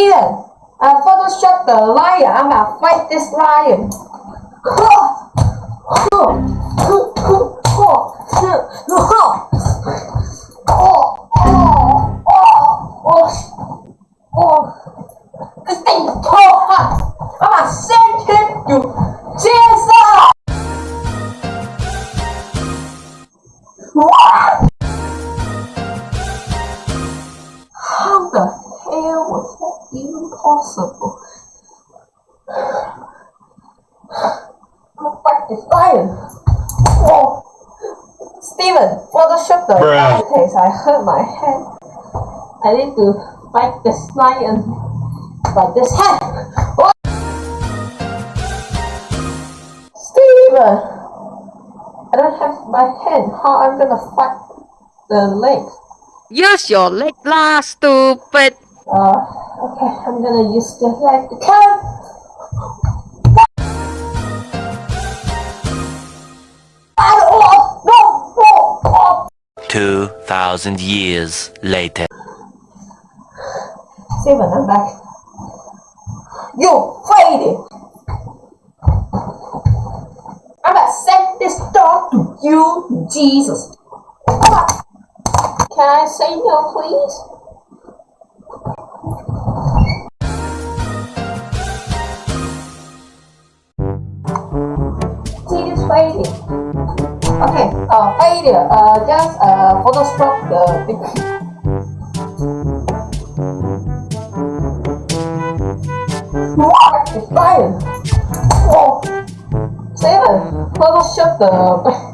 Steven, uh, Photoshop the lion. I'm gonna fight this lion. This thing so hot. I'm gonna send to Jesus. What? Was that even possible? I'm gonna fight this lion. Oh. Steven, Photoshop the Bruh. case. I hurt my head. I need to fight this lion by this head. Oh. Steven! I don't have my hand. How I'm gonna fight the leg? Use your leg lah, stupid. Uh, okay, I'm gonna use the leg to come. Oh. 2,000 years later. Steven, I'm back. You it! I'm gonna send this dog to you, Jesus. Can I say no, please? See. Okay, uh, failure. Uh, just uh, Photoshop the thing. What is fire? Oh, Steven, Photoshop the